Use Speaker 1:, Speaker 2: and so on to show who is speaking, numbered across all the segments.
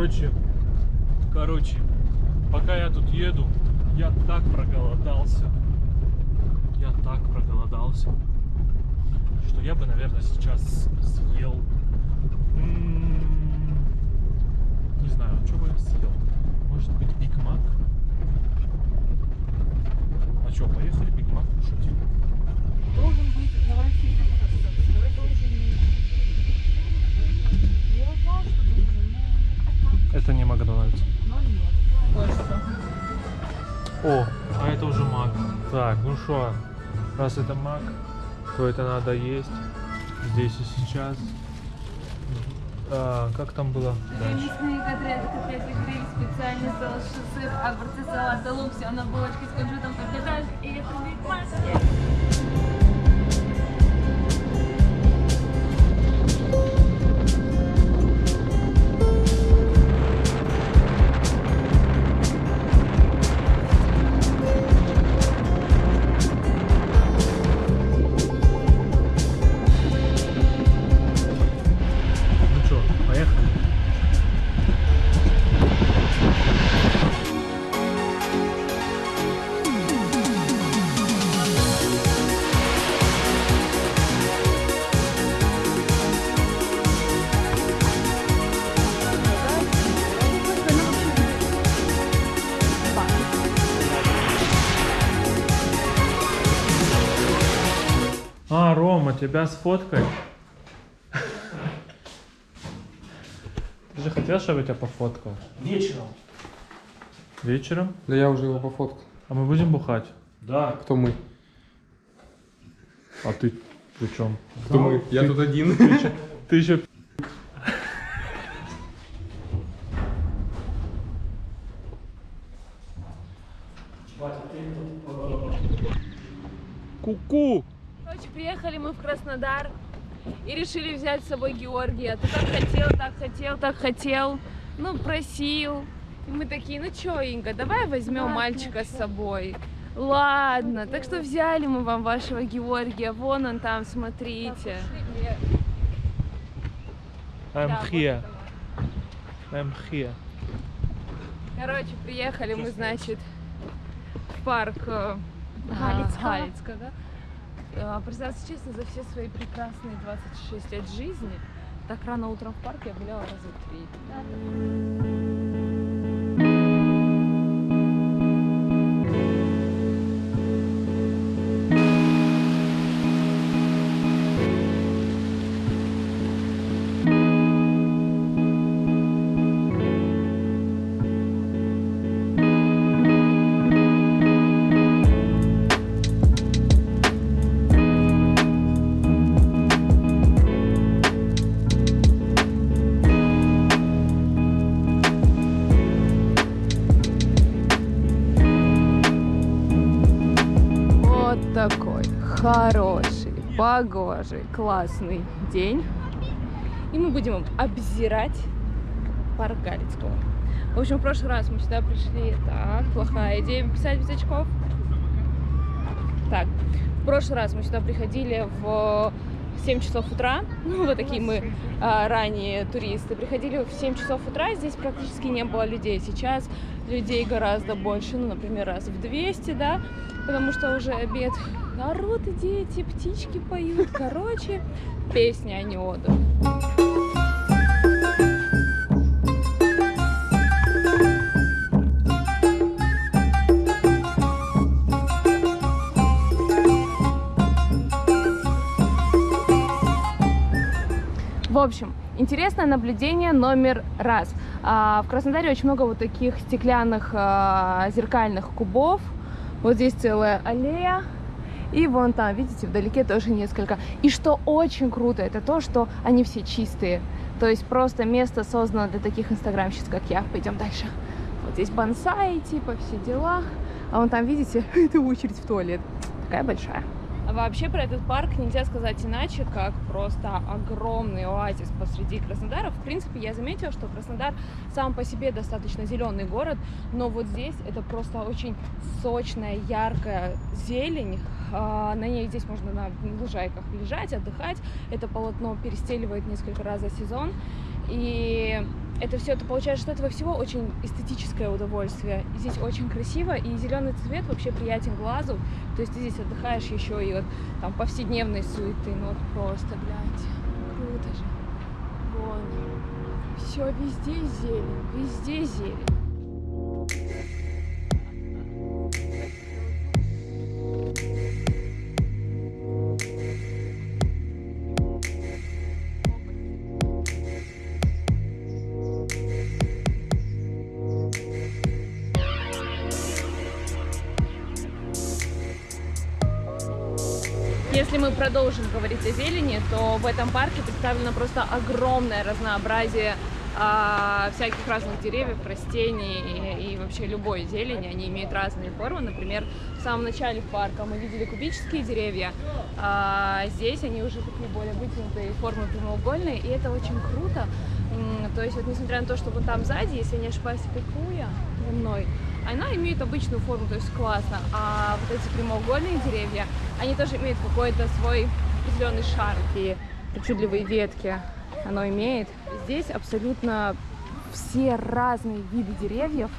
Speaker 1: Короче, короче, пока я тут еду, я так проголодался. Я так проголодался, что я бы, наверное, сейчас съел. м, Не знаю, что бы я съел. Может быть, Биг Мак? А что, поехали Биг Мак кушать?
Speaker 2: Должен быть. Давай
Speaker 1: О, а это уже мак. Так, ну что, раз это мак, то это надо есть здесь и сейчас. А, как там было?
Speaker 2: Мясные котлеты, котлеты гриль, специальный соус, сыр, огурцы, салат, лук, все на булочке с кунжутом подъедаешь, и это Биг
Speaker 1: тебя сфоткать? Ты же хотел, чтобы я тебя пофоткал?
Speaker 3: Вечером.
Speaker 1: Вечером?
Speaker 4: Да я уже его пофоткал.
Speaker 1: А мы будем бухать?
Speaker 3: Да.
Speaker 4: Кто мы?
Speaker 1: А ты при чем?
Speaker 4: Кто мы? Я тут один.
Speaker 1: Ты еще... Ку-ку!
Speaker 2: Короче, приехали мы в Краснодар и решили взять с собой Георгия. Ты так хотел, так хотел, так хотел. Ну, просил. И мы такие, ну чё, Инга, давай возьмем мальчика с собой. Ладно, так что взяли мы вам вашего Георгия. Вон он там, смотрите.
Speaker 1: I'm here. I'm here.
Speaker 2: Короче, приехали мы, значит, в парк э.
Speaker 5: Галицкого,
Speaker 2: да? Э, Признаться честно, за все свои прекрасные 26 лет жизни так рано утром в парк я гуляла раза три. Такой хороший, погожий, классный день. И мы будем обзирать парк Галицкого. В общем, в прошлый раз мы сюда пришли. Так, плохая идея писать без очков. Так, в прошлый раз мы сюда приходили в 7 часов утра. Ну, вот такие мы а, ранние туристы. Приходили в 7 часов утра, здесь практически не было людей. Сейчас людей гораздо больше, ну, например, раз в 200, да, потому что уже обед. Народ, дети, птички поют. Короче, песня, а не. В общем, интересное наблюдение номер раз. А, В Краснодаре очень много вот таких стеклянных а, зеркальных кубов. Вот здесь целая аллея. И вон там, видите, вдалеке тоже несколько. И что очень круто, это то, что они все чистые. То есть просто место создано для таких инстаграмщиц, как я. Пойдем дальше. Вот здесь бонсай, типа, все дела. А вон там, видите, это очередь в туалет. Такая большая. А вообще про этот парк нельзя сказать иначе, как просто огромный оазис посреди Краснодара. В принципе, я заметила, что Краснодар сам по себе достаточно зеленый город, но вот здесь это просто очень сочная, яркая зелень. А, На ней здесь можно на лужайках лежать, отдыхать. Это полотно перестеливает несколько раз за сезон. И это все, ты получаешь от этого всего очень эстетическое удовольствие. И здесь очень красиво, и зеленый цвет вообще приятен глазу. То есть ты здесь отдыхаешь еще и вот там повседневной суеты. Ну вот просто, блядь, круто же. Вон. Все везде зелень, везде зелень. Если мы продолжим говорить о зелени, то в этом парке представлено просто огромное разнообразие а, всяких разных деревьев, растений и, и вообще любой зелени. Они имеют разные формы. Например, в самом начале парка мы видели кубические деревья. а здесь они уже такие более вытянутые, формы прямоугольные, и это очень круто. То есть вот несмотря на то, что вот там сзади, если я не ошибаюсь, это куя за мной, она имеет обычную форму, то есть классно. А вот эти прямоугольные деревья, они тоже имеют какой-то свой определенный шарм. И причудливые ветки оно имеет. Здесь абсолютно все разные виды деревьев.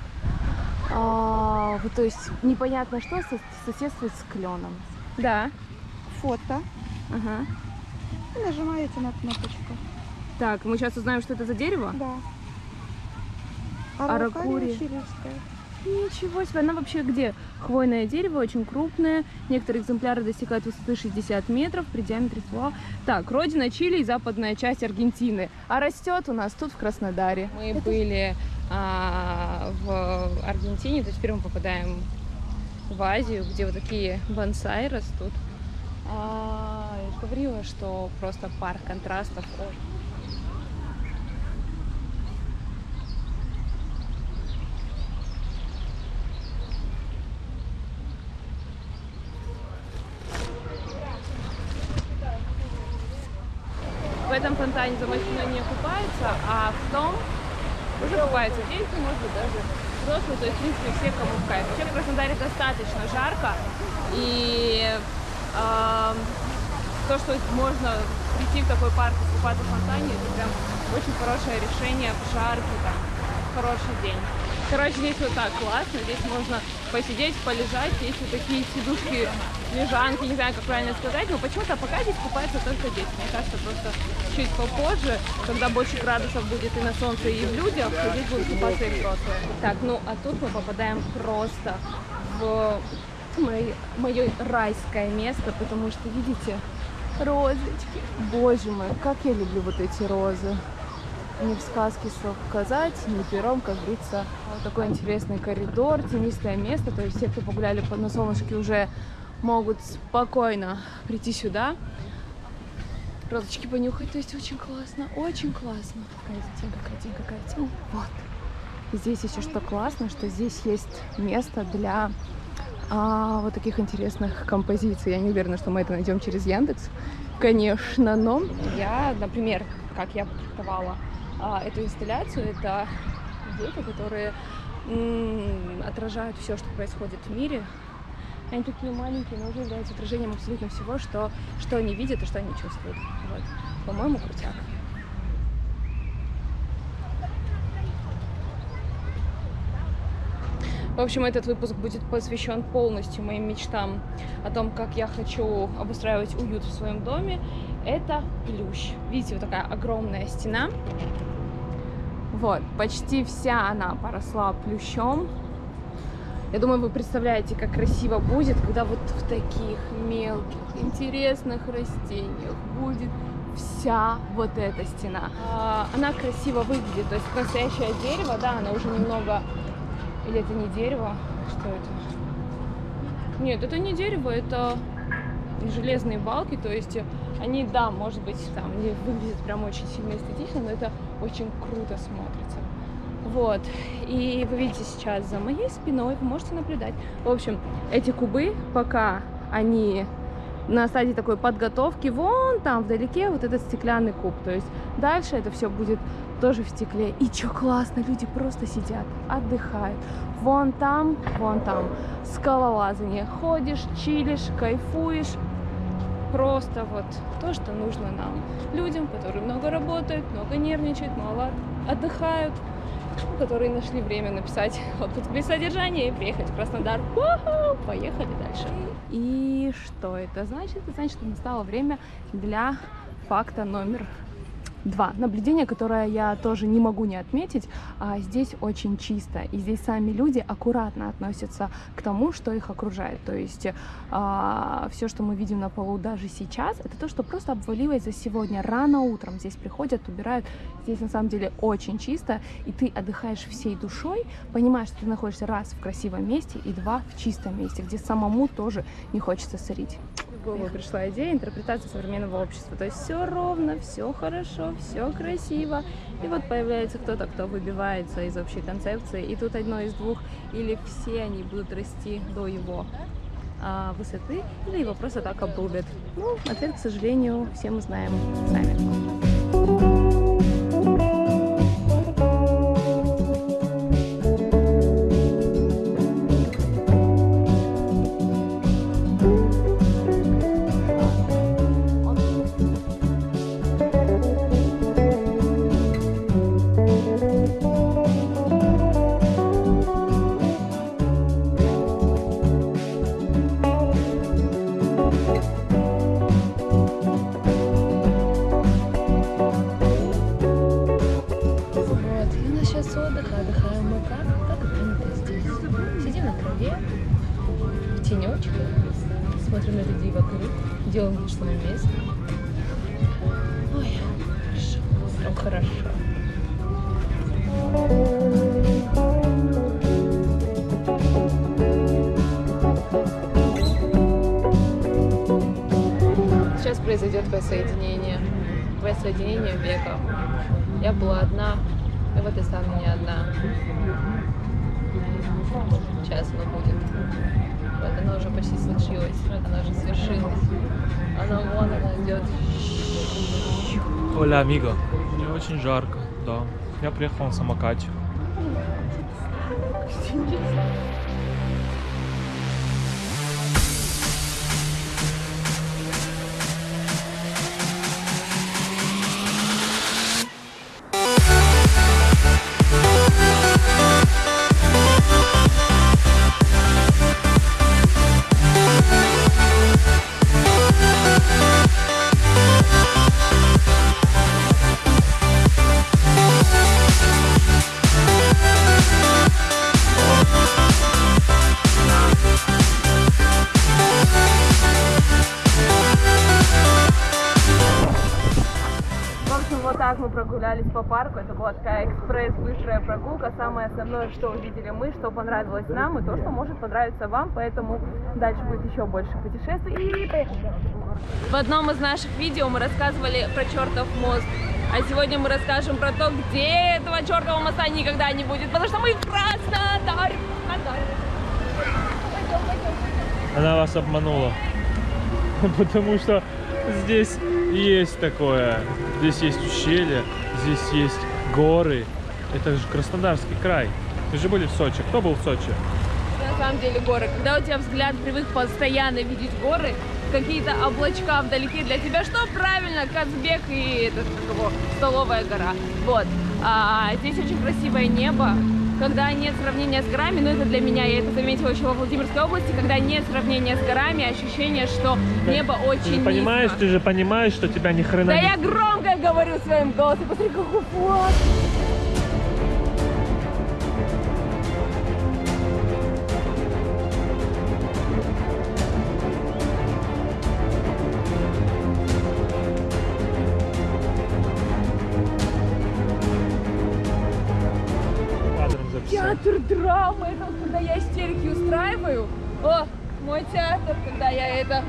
Speaker 2: А, то есть непонятно что со- соседствует с кленом. Да.
Speaker 3: фото
Speaker 2: Ага.
Speaker 3: и нажимаете на кнопочку.
Speaker 2: Так, мы сейчас узнаем, что это за дерево.
Speaker 3: Да.
Speaker 2: Аракури.
Speaker 3: чилийская.
Speaker 2: Ничего себе, она вообще где? Хвойное дерево, очень крупное. Некоторые экземпляры достигают высоты 60 метров при диаметре ствола. Так, родина Чили и западная часть Аргентины. А растет у нас тут, в Краснодаре. Мы были а, в Аргентине, то есть теперь мы попадаем в Азию, где вот такие бонсай растут. А, я говорила, что просто парк контрастов. Ой. В этом фонтане за моей спиной не купаются, а в том уже купаются дети, может быть, даже взрослые, то есть, в принципе, все, кому в кайф. Вообще в Краснодаре достаточно жарко, и эм, то, что можно прийти в такой парк и купаться в фонтане, это прям очень хорошее решение в жаркий, там, хороший день. Короче, здесь вот так классно, здесь можно посидеть, полежать, есть вот такие сидушки, лежанки, не знаю, как правильно сказать, но почему-то пока здесь купаются только дети. Мне кажется, просто чуть попозже, когда больше градусов будет и на солнце, и в людях, здесь будут купаться и взрослые. Так, ну а тут мы попадаем просто в мое, райское место, потому что, видите, розочки. Боже мой, как я люблю вот эти розы. Ни в сказке слов сказать, ни пером, как говорится. Вот такой интересный коридор, тенистое место. То есть все, кто погуляли по- на солнышке, уже могут спокойно прийти сюда. Розочки понюхать, то есть очень классно, очень классно. Какая тень, какая тень, какая тень. Вот. Здесь еще что классно, что здесь есть место для а, вот таких интересных композиций. Я не уверена, что мы это найдем через Яндекс, конечно, но я, например, как я трактовала а, эту инсталляцию, это дети, которые отражают все, что происходит в мире. Они такие маленькие, но уже являются отражением абсолютно всего, что, что они видят и что они чувствуют. Вот. По-моему, крутяк. В общем, этот выпуск будет посвящен полностью моим мечтам о том, как я хочу обустраивать уют в своем доме. Это плющ. Видите, вот такая огромная стена. Вот, почти вся она поросла плющом. Я думаю, вы представляете, как красиво будет, когда вот в таких мелких, интересных растениях будет вся вот эта стена. А, Она красиво выглядит, то есть настоящее дерево, да, она уже немного... Или это не дерево? Что это? Нет, это не дерево, это железные балки, то есть они, да, может быть, там не выглядят прям очень сильно эстетично, но это очень круто смотрится. Вот. И вы видите сейчас за моей спиной, вы можете наблюдать. В общем, эти кубы, пока они на стадии такой подготовки, вон там вдалеке вот этот стеклянный куб. То есть дальше это все будет тоже в стекле. И что классно, люди просто сидят, отдыхают. Вон там, вон там скалолазание. Ходишь, чилишь, кайфуешь. просто вот то, что нужно нам, людям, которые много работают, много нервничают, мало отдыхают, которые нашли время написать отпуск без содержания и приехать в Краснодар. Поехали дальше. И что это значит? Это значит, что настало время для факта номер Два. Наблюдение, которое я тоже не могу не отметить, а здесь очень чисто, и здесь сами люди аккуратно относятся к тому, что их окружает. То есть а, все, что мы видим на полу даже сейчас, это то, что просто обваливается сегодня рано утром. Здесь приходят, убирают. Здесь на самом деле очень чисто, и ты отдыхаешь всей душой, понимаешь, что ты находишься раз в красивом месте и два в чистом месте, где самому тоже не хочется сорить. Голову пришла идея интерпретации современного общества. То есть все ровно, все хорошо, все красиво. И вот появляется кто-то, кто выбивается из общей концепции. И тут одно из двух. Или все они будут расти до его а, высоты, или его просто так обрубят. Ну, ответ, к сожалению, все мы знаем сами. В тенечке, смотрим на людей вокруг, делаем вид, что мы вместе. Ой, хорошо, прям хорошо. Сейчас произойдет воссоединение. Воссоединение века. Я была одна, и вот и стану не одна. Сейчас оно будет. Случилось. Вот оно уже свершилось. Оно вон оно идет.
Speaker 1: Оля, амиго. Мне очень жарко, да. Я приехал на самокате.
Speaker 2: В Это была такая экспресс-быстрая прогулка. Самое основное, что увидели мы, что понравилось нам, и то, что может понравиться вам. Поэтому дальше будет еще больше путешествий. И поехали. В одном из наших видео мы рассказывали про чертов мост. А сегодня мы расскажем про то, где этого чертового моста никогда не будет. Потому что мы в Краснодаре.
Speaker 1: Она вас обманула. Потому что здесь есть такое. Здесь есть ущелье, здесь есть горы. Это же Краснодарский край. Вы же были в Сочи. Кто был в Сочи?
Speaker 2: На самом деле горы. Когда у тебя взгляд привык постоянно видеть горы, какие-то облачка вдалеке для тебя, что правильно, Казбек и этот, как его, столовая гора. Вот. А, здесь очень красивое небо. Когда нет сравнения с горами, ну это для меня, я это заметила еще во Владимирской области, когда нет сравнения с горами, ощущение, что небо очень
Speaker 1: Ты же понимаешь,
Speaker 2: низко.
Speaker 1: ты же понимаешь, что тебя ни хрена
Speaker 2: Да
Speaker 1: не-
Speaker 2: я громко говорю своим голосом, посмотри, какой флаг. Драмы, это вот когда я истерики устраиваю. О, мой театр, когда я это...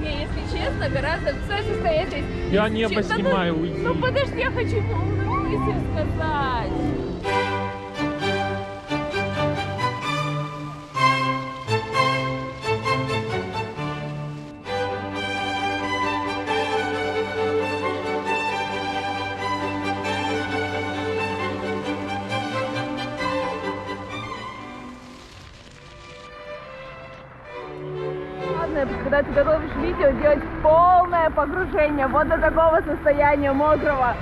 Speaker 2: Не, если честно, гораздо все из...
Speaker 1: Я
Speaker 2: из
Speaker 1: небо
Speaker 2: че- Да ну-
Speaker 1: снимаю, уйди.
Speaker 2: Ну подожди, я хочу умную мысль сказать. Погружение вот до такого состояния мокрого.